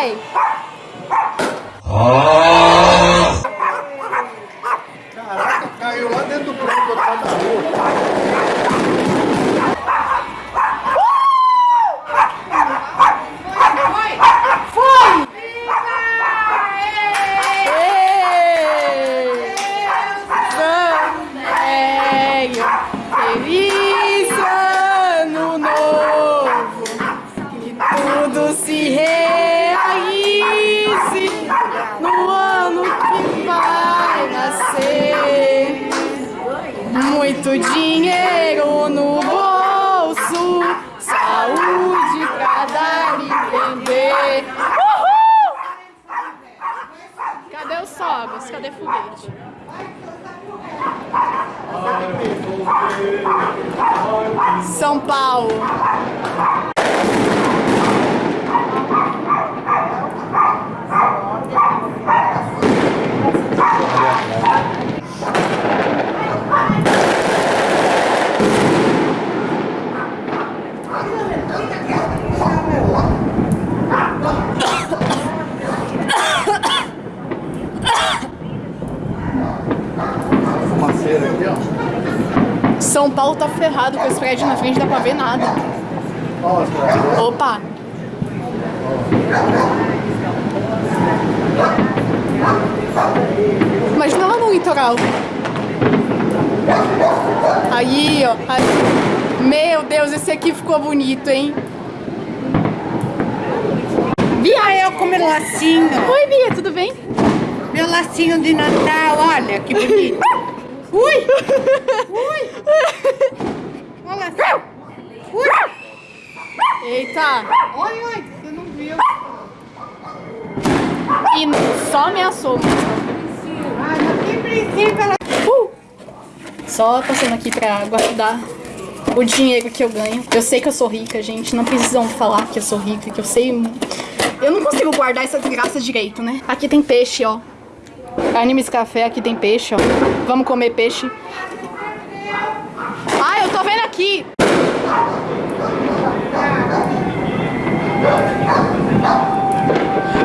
vai! Muito dinheiro no bolso, saúde pra dar e vender. Uhul! Cadê os fogos? Cadê foguete? São Paulo. São Paulo tá ferrado com esse prédio na frente, não dá pra ver nada. Opa! Imagina lá no litoral. Aí, ó. aí. Meu Deus, esse aqui ficou bonito, hein? Bia, eu com meu lacinho. Oi, Bia, tudo bem? Meu lacinho de Natal, olha que bonito. Ui! Ui! Olha lacinho. Ui! Eita! Oi, oi, você não viu. E só ameaçou. Ah, não tem princípio, ela... Uh! Só passando aqui pra guardar o dinheiro que eu ganho. Eu sei que eu sou rica, gente. Não precisam falar que eu sou rica, que eu sei. Eu não consigo guardar essa desgraça direito, né? Aqui tem peixe, ó. Animes Café, aqui tem peixe, ó. Vamos comer peixe. Ah, eu tô vendo aqui!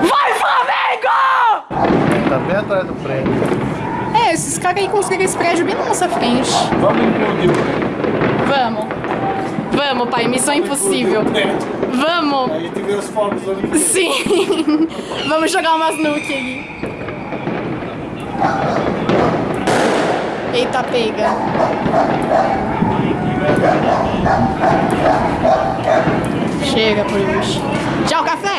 Vai, Flamengo! Tá bem atrás do prédio. É, esses caras aí conseguem esse prédio bem na nossa frente. Vamos implodir o prédio. Vamos. Vamos, pai. Missão impossível. Vamos. A gente vê os fogos ali. Sim. Vamos jogar umas nuke aí. Eita, pega. Chega por hoje. Tchau, café.